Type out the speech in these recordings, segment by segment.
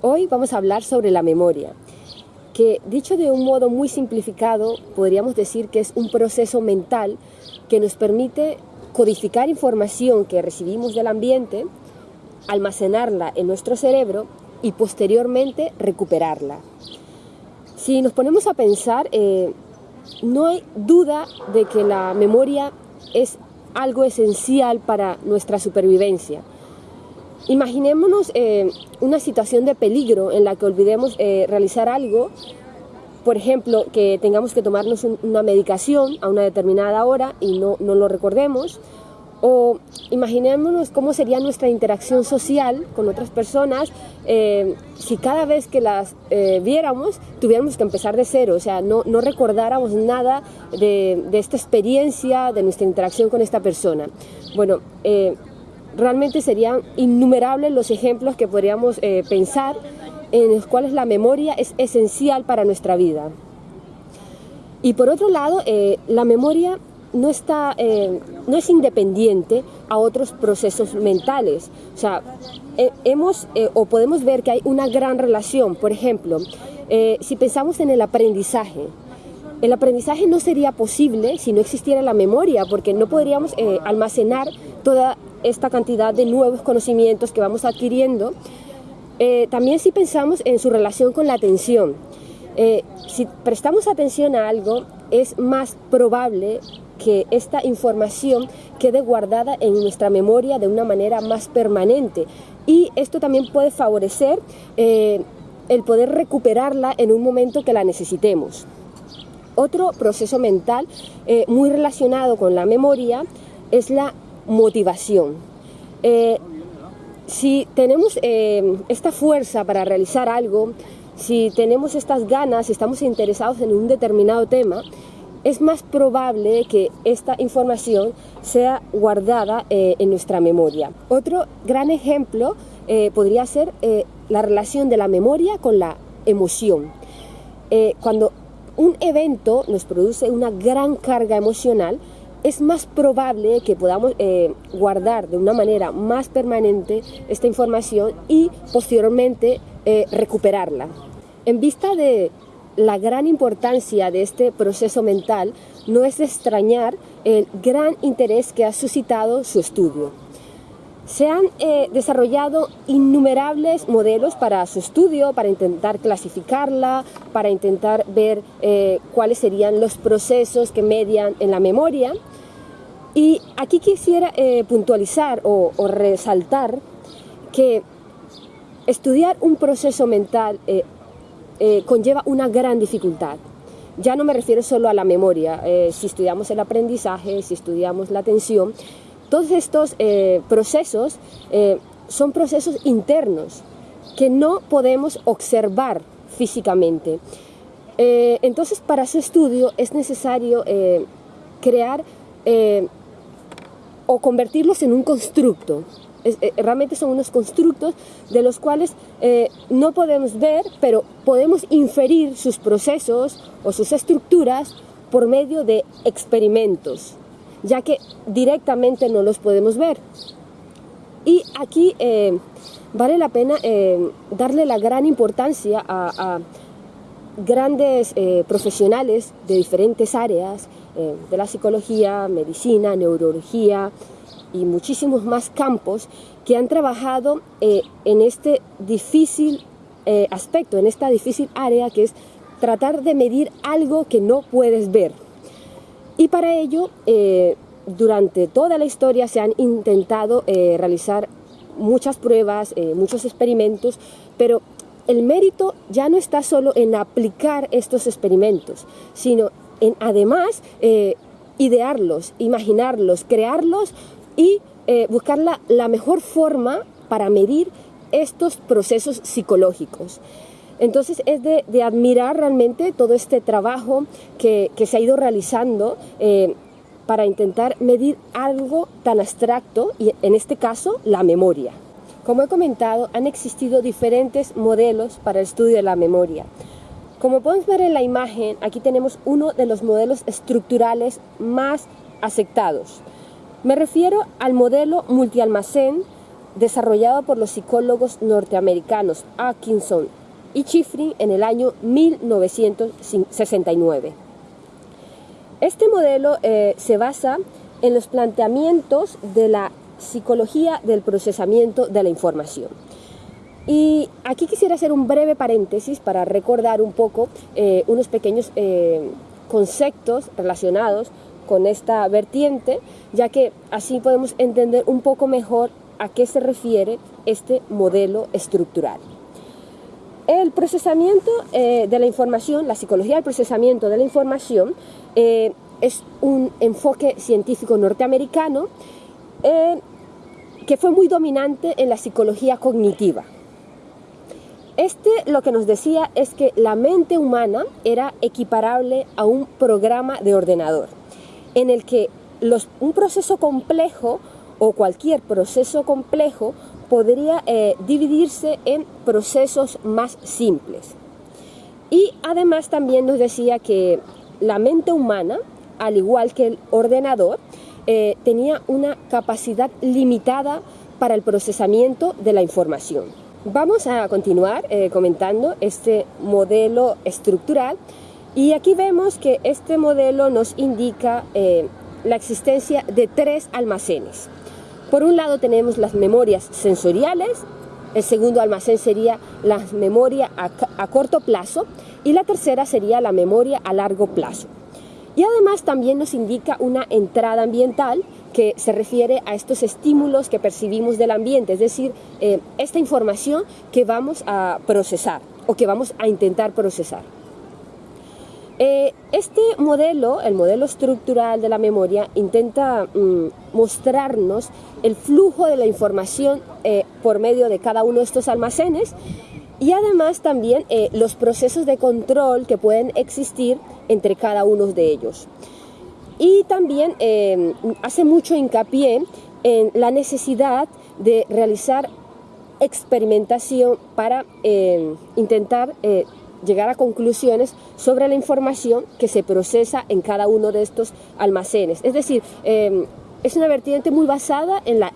Hoy vamos a hablar sobre la memoria, que dicho de un modo muy simplificado, podríamos decir que es un proceso mental que nos permite codificar información que recibimos del ambiente, almacenarla en nuestro cerebro y posteriormente recuperarla. Si nos ponemos a pensar, eh, no hay duda de que la memoria es algo esencial para nuestra supervivencia. Imaginémonos eh, una situación de peligro en la que olvidemos eh, realizar algo, por ejemplo, que tengamos que tomarnos una medicación a una determinada hora y no, no lo recordemos, o imaginémonos cómo sería nuestra interacción social con otras personas eh, si cada vez que las viéramos tuviéramos que empezar de cero, o sea, no, no recordáramos nada de, de, esta experiencia, de nuestra interacción con esta persona. Bueno, realmente serían innumerables los ejemplos que podríamos pensar en los cuales la memoria es esencial para nuestra vida. Y por otro lado, la memoria no, está, eh, no es independiente a otros procesos mentales. O sea, eh, hemos eh, o podemos ver que hay una gran relación. Por ejemplo, si pensamos en el aprendizaje, el aprendizaje no sería posible si no existiera la memoria, porque no podríamos almacenar toda esta cantidad de nuevos conocimientos que vamos adquiriendo. también si pensamos en su relación con la atención, si prestamos atención a algo, es más probable que esta información quede guardada en nuestra memoria de una manera más permanente. Y esto también puede favorecer eh, el poder recuperarla en un momento que la necesitemos. Otro proceso mental eh, muy relacionado con la memoria es la motivación. Eh, si tenemos esta fuerza para realizar algo, si tenemos estas ganas, si estamos interesados en un determinado tema, es más probable que esta información sea guardada eh, en nuestra memoria. Otro gran ejemplo eh, podría ser eh, la relación de la memoria con la emoción. cuando un evento nos produce una gran carga emocional, es más probable que podamos guardar de una manera más permanente esta información y posteriormente recuperarla. En vista de la gran importancia de este proceso mental no es de extrañar el gran interés que ha suscitado su estudio. Se han eh, desarrollado innumerables modelos para su estudio, para intentar clasificarla, para intentar ver eh, cuáles serían los procesos que median en la memoria. Y aquí quisiera eh, puntualizar o, o, resaltar que estudiar un proceso mental conlleva una gran dificultad. Ya no me refiero solo a la memoria, si estudiamos el aprendizaje, si estudiamos la atención, todos estos eh, procesos son procesos internos que no podemos observar físicamente. entonces, para su estudio es necesario crear o convertirlos en un constructo, eh, realmente son unos constructos de los cuales eh, no podemos ver, pero podemos inferir sus procesos o sus estructuras por medio de experimentos, ya que directamente no los podemos ver. Y aquí eh, vale la pena darle la gran importancia a, grandes profesionales de diferentes áreas, de la psicología, medicina, neurología, y muchísimos más campos que han trabajado eh, en este difícil eh, aspecto, en esta difícil área que es tratar de medir algo que no puedes ver. Y para ello, eh, durante toda la historia se han intentado realizar muchas pruebas, muchos experimentos, pero el mérito ya no está solo en aplicar estos experimentos, sino en además idearlos, imaginarlos, crearlos y eh, buscar la, mejor forma para medir estos procesos psicológicos. Entonces es de, admirar realmente todo este trabajo que, se ha ido realizando eh, para intentar medir algo tan abstracto y en este caso la memoria. Como he comentado, han existido diferentes modelos para el estudio de la memoria. Como podemos ver en la imagen, aquí tenemos uno de los modelos estructurales más aceptados. Me refiero al modelo multialmacén desarrollado por los psicólogos norteamericanos Atkinson y Chifrin en el año 1969. Este modelo eh, se basa en los planteamientos de la psicología del procesamiento de la información. Y aquí quisiera hacer un breve paréntesis para recordar un poco eh, unos pequeños eh, conceptos relacionados con esta vertiente, ya que así podemos entender un poco mejor a qué se refiere este modelo estructural. El procesamiento eh, de la información, la psicología del procesamiento de la información, eh, es un enfoque científico norteamericano eh, que fue muy dominante en la psicología cognitiva. Este lo que nos decía es que la mente humana era equiparable a un programa de ordenador, en el que un proceso complejo o cualquier proceso complejo podría eh, dividirse en procesos más simples. Y además también nos decía que la mente humana, al igual que el ordenador, eh, tenía una capacidad limitada para el procesamiento de la información. Vamos a continuar eh, comentando este modelo estructural y aquí vemos que este modelo nos indica la existencia de tres almacenes. Por un lado tenemos las memorias sensoriales, el segundo almacén sería la memoria a, corto plazo y la tercera sería la memoria a largo plazo. Y además también nos indica una entrada ambiental que se refiere a estos estímulos que percibimos del ambiente, es decir, eh, esta información que vamos a procesar o que vamos a intentar procesar. Eh, este modelo, el modelo estructural de la memoria, intenta mm, mostrarnos el flujo de la información eh, por medio de cada uno de estos almacenes y además también eh, los procesos de control que pueden existir entre cada uno de ellos. Y también hace mucho hincapié en la necesidad de realizar experimentación para intentar llegar a conclusiones sobre la información que se procesa en cada uno de estos almacenes. Es decir, em, es una vertiente muy basada en la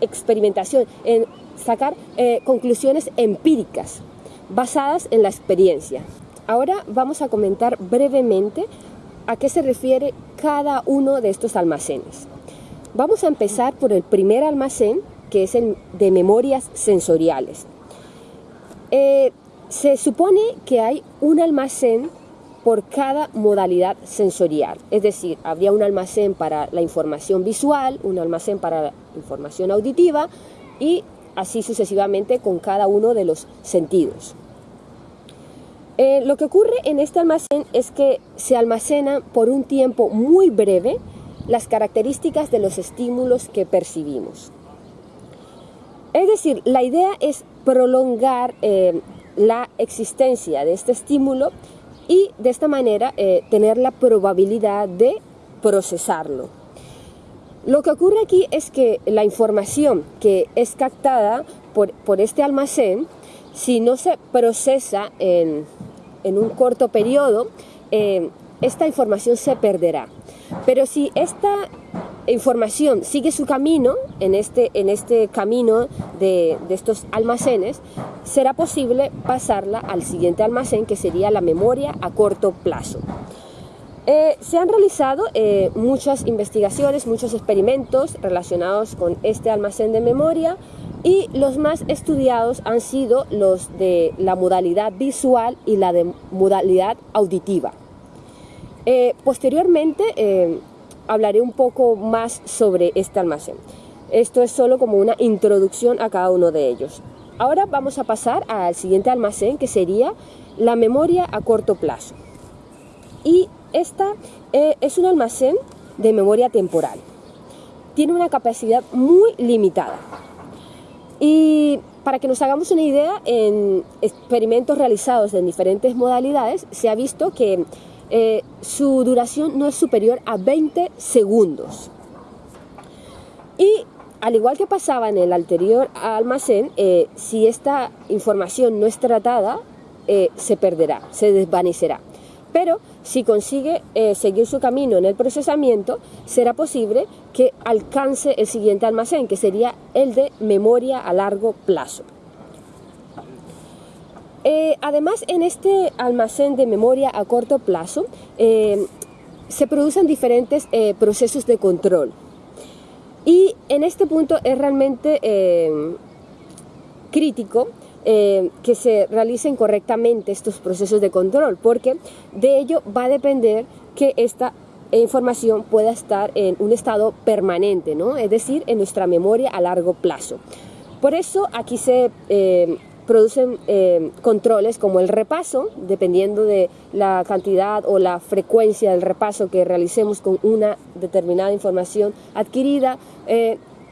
experimentación, en sacar eh, conclusiones empíricas basadas en la experiencia. Ahora vamos a comentar brevemente a qué se refiere cada uno de estos almacenes. Vamos a empezar por el primer almacén, que es el de memorias sensoriales. Eh, se supone que hay un almacén por cada modalidad sensorial, es decir, habría un almacén para la información visual, un almacén para la información auditiva y así sucesivamente con cada uno de los sentidos. Eh, lo que ocurre en este almacén es que se almacenan por un tiempo muy breve las características de los estímulos que percibimos. Es decir, la idea es prolongar eh, la existencia de este estímulo y de esta manera eh, tener la probabilidad de procesarlo. Lo que ocurre aquí es que la información que es captada por, este almacén, si no se procesa en, un corto periodo, eh, esta información se perderá. Pero si esta información sigue su camino en este, en este camino de, estos almacenes, será posible pasarla al siguiente almacén que sería la memoria a corto plazo. Eh, se han realizado eh, muchas investigaciones, muchos experimentos relacionados con este almacén de memoria y los más estudiados han sido los de la modalidad visual y la de modalidad auditiva. Eh, posteriormente hablaré un poco más sobre este almacén. Esto es solo como una introducción a cada uno de ellos. Ahora vamos a pasar al siguiente almacén que sería la memoria a corto plazo. Y esta eh, es un almacén de memoria temporal. Tiene una capacidad muy limitada. Y para que nos hagamos una idea, en experimentos realizados en diferentes modalidades, se ha visto que eh, su duración no es superior a 20 segundos. Y al igual que pasaba en el anterior almacén, eh, si esta información no es tratada, eh, se perderá, se desvanecerá. Pero si consigue seguir su camino en el procesamiento, será posible que alcance el siguiente almacén, que sería el de memoria a largo plazo. Eh, además, en este almacén de memoria a corto plazo, eh, se producen diferentes procesos de control. Y en este punto es realmente crítico eh, que se realicen correctamente estos procesos de control, porque de ello va a depender que esta información pueda estar en un estado permanente, es decir, en nuestra memoria a largo plazo. Por eso aquí se eh, producen eh, controles como el repaso, dependiendo de la cantidad o la frecuencia del repaso que realicemos con una determinada información adquirida,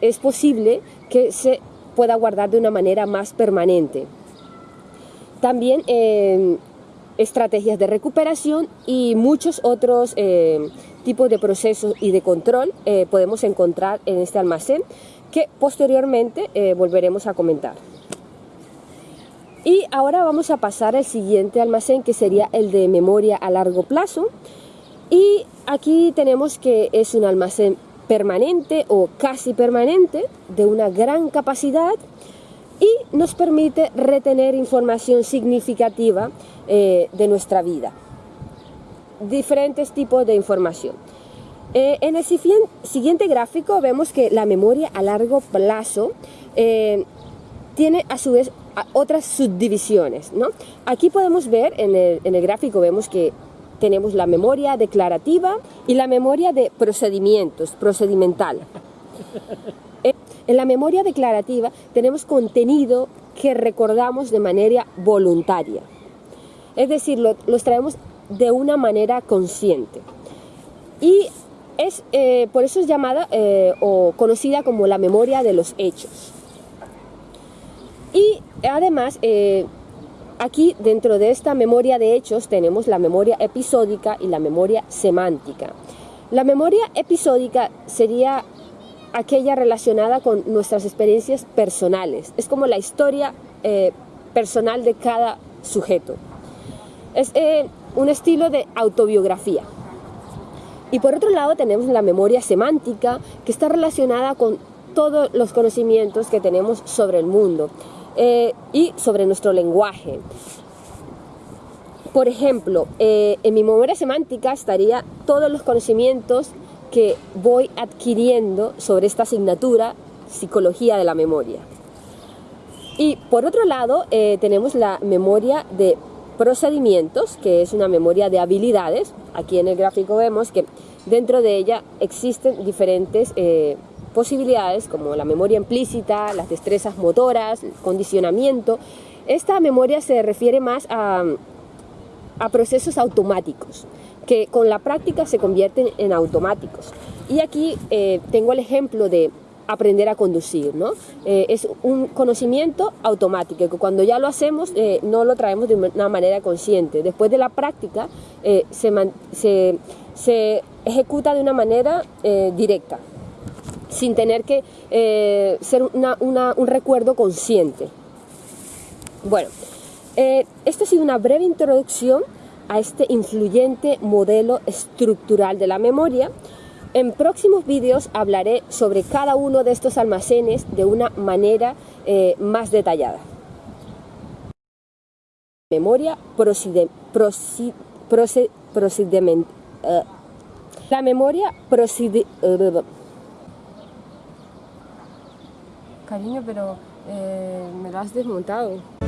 es posible que se pueda guardar de una manera más permanente. También eh, estrategias de recuperación y muchos otros eh, tipos de procesos y de control eh, podemos encontrar en este almacén que posteriormente volveremos a comentar. Y ahora vamos a pasar al siguiente almacén que sería el de memoria a largo plazo. Y aquí tenemos que es un almacén permanente o casi permanente de una gran capacidad y nos permite retener información significativa eh, de nuestra vida. Diferentes tipos de información. Eh, en el siguiente gráfico vemos que la memoria a largo plazo eh, tiene a su vez otras subdivisiones. ¿no? Aquí podemos ver, en el, gráfico vemos que tenemos la memoria declarativa y la memoria de procedimientos, procedimental. En la memoria declarativa tenemos contenido que recordamos de manera voluntaria. Es decir, los traemos de una manera consciente. Y es, eh, por eso es llamada eh, o conocida como la memoria de los hechos. Y además, Aquí dentro de esta memoria de hechos tenemos la memoria episódica y la memoria semántica. La memoria episódica sería aquella relacionada con nuestras experiencias personales. Es como la historia eh, personal de cada sujeto. Es eh, un estilo de autobiografía. Y por otro lado tenemos la memoria semántica que está relacionada con todos los conocimientos que tenemos sobre el mundo. Eh, y sobre nuestro lenguaje. Por ejemplo, eh, en mi memoria semántica estaría todos los conocimientos que voy adquiriendo sobre esta asignatura, psicología de la memoria. Y por otro lado, eh, tenemos la memoria de procedimientos, que es una memoria de habilidades. Aquí en el gráfico vemos que dentro de ella existen diferentes posibilidades como la memoria implícita, las destrezas motoras, el condicionamiento. Esta memoria se refiere más a, procesos automáticos que con la práctica se convierten en automáticos. Y aquí eh, tengo el ejemplo de aprender a conducir, ¿no? Eh, es un conocimiento automático, que cuando ya lo hacemos eh, no lo traemos de una manera consciente. Después de la práctica se, se, ejecuta de una manera directa sin tener que eh, ser un recuerdo consciente. Bueno, eh, esta ha sido una breve introducción a este influyente modelo estructural de la memoria. En próximos vídeos hablaré sobre cada uno de estos almacenes de una manera eh, más detallada. Memoria procede, la memoria procede, Cariño, pero eh, me lo has desmontado.